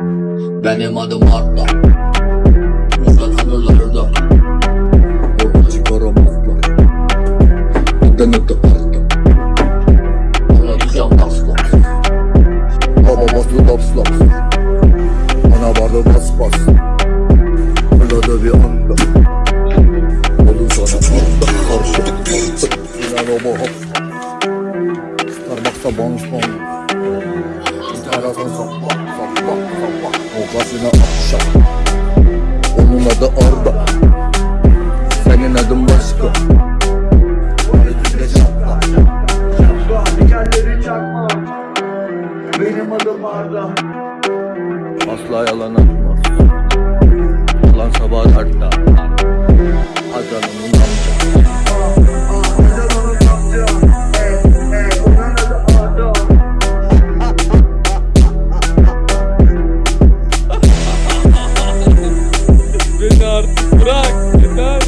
Benim adım Arda. Usta tanırlar da Orada çıkaramazlar. Neden öte Arda Anlatacağım laf laf Baba bası laps laps Ana vardı bas bas. Fırladı bir anda. Oldu sana anda karşı. İnan o Starbucks'a bounce bounce Terasa sapla sapla sapla Okasına akşam. Onun adı Arda. Senin adın başka. Üstünde çatla Dikenleri çakma. Benim adım Arda. Asla yalan luck. Good luck.